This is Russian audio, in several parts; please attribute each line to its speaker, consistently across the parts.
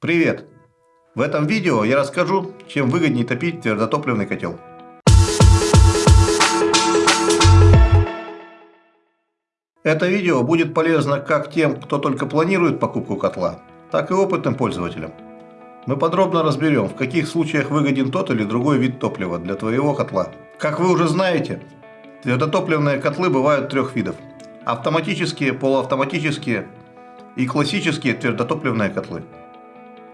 Speaker 1: Привет! В этом видео я расскажу, чем выгоднее топить твердотопливный котел. Это видео будет полезно как тем, кто только планирует покупку котла, так и опытным пользователям. Мы подробно разберем, в каких случаях выгоден тот или другой вид топлива для твоего котла. Как вы уже знаете, твердотопливные котлы бывают трех видов. Автоматические, полуавтоматические и классические твердотопливные котлы.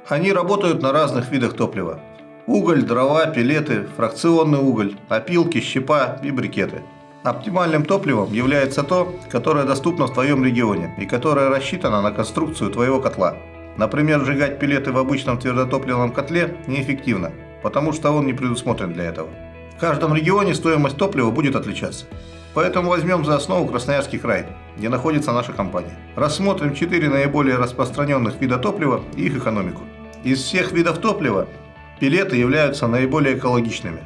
Speaker 1: Они работают на разных видах топлива. Уголь, дрова, пилеты, фракционный уголь, опилки, щепа и брикеты. Оптимальным топливом является то, которое доступно в твоем регионе и которое рассчитано на конструкцию твоего котла. Например, сжигать пилеты в обычном твердотопливном котле неэффективно, потому что он не предусмотрен для этого. В каждом регионе стоимость топлива будет отличаться. Поэтому возьмем за основу Красноярский край, где находится наша компания. Рассмотрим 4 наиболее распространенных вида топлива и их экономику. Из всех видов топлива пилеты являются наиболее экологичными.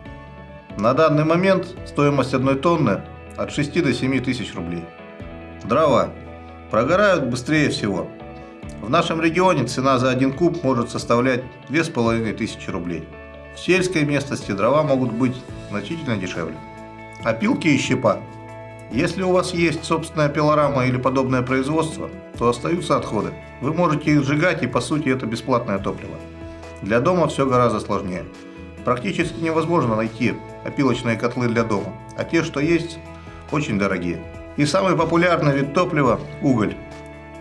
Speaker 1: На данный момент стоимость одной тонны от 6 до 7 тысяч рублей. Дрова прогорают быстрее всего. В нашем регионе цена за один куб может составлять 2500 рублей. В сельской местности дрова могут быть значительно дешевле. Опилки и щепа. Если у вас есть собственная пилорама или подобное производство, то остаются отходы. Вы можете их сжигать и по сути это бесплатное топливо. Для дома все гораздо сложнее. Практически невозможно найти опилочные котлы для дома, а те, что есть, очень дорогие. И самый популярный вид топлива – уголь.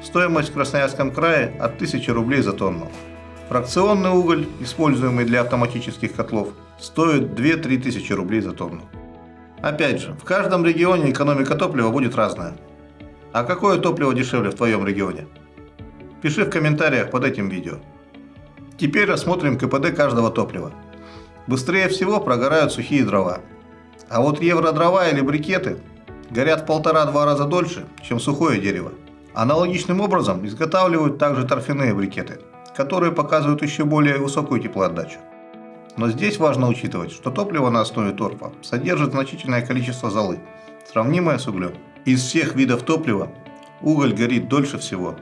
Speaker 1: Стоимость в Красноярском крае от 1000 рублей за тонну. Фракционный уголь, используемый для автоматических котлов, стоит 2-3 тысячи рублей за тонну. Опять же, в каждом регионе экономика топлива будет разная. А какое топливо дешевле в твоем регионе? Пиши в комментариях под этим видео. Теперь рассмотрим КПД каждого топлива. Быстрее всего прогорают сухие дрова. А вот евродрова или брикеты горят в полтора-два раза дольше, чем сухое дерево. Аналогичным образом изготавливают также торфяные брикеты, которые показывают еще более высокую теплоотдачу. Но здесь важно учитывать, что топливо на основе торфа содержит значительное количество золы, сравнимое с углем. Из всех видов топлива уголь горит дольше всего.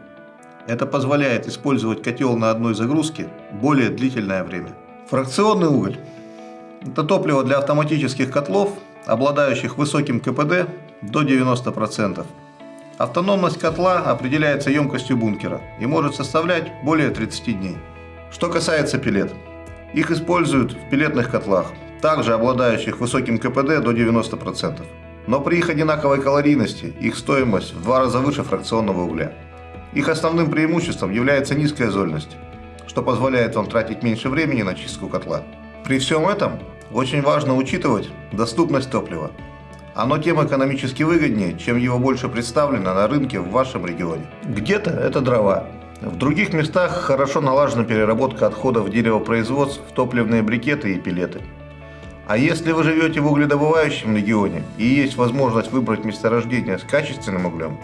Speaker 1: Это позволяет использовать котел на одной загрузке более длительное время. Фракционный уголь – это топливо для автоматических котлов, обладающих высоким КПД до 90%. Автономность котла определяется емкостью бункера и может составлять более 30 дней. Что касается пилет – их используют в пилетных котлах, также обладающих высоким КПД до 90%. Но при их одинаковой калорийности их стоимость в два раза выше фракционного угля. Их основным преимуществом является низкая зольность, что позволяет вам тратить меньше времени на чистку котла. При всем этом очень важно учитывать доступность топлива. Оно тем экономически выгоднее, чем его больше представлено на рынке в вашем регионе. Где-то это дрова, в других местах хорошо налажена переработка отходов деревопроизводств в топливные брикеты и пилеты. А если вы живете в угледобывающем регионе и есть возможность выбрать месторождение с качественным углем,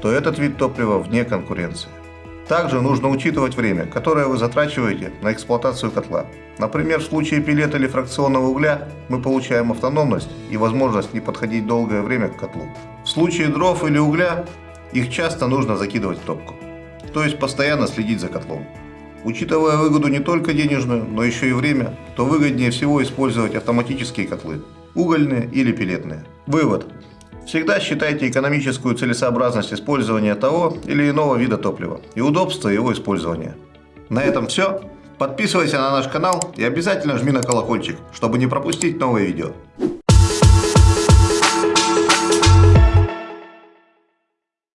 Speaker 1: то этот вид топлива вне конкуренции. Также нужно учитывать время, которое вы затрачиваете на эксплуатацию котла. Например, в случае пилета или фракционного угля мы получаем автономность и возможность не подходить долгое время к котлу. В случае дров или угля их часто нужно закидывать в топку то есть постоянно следить за котлом. Учитывая выгоду не только денежную, но еще и время, то выгоднее всего использовать автоматические котлы, угольные или пилетные. Вывод. Всегда считайте экономическую целесообразность использования того или иного вида топлива и удобство его использования. На этом все. Подписывайся на наш канал и обязательно жми на колокольчик, чтобы не пропустить новые видео.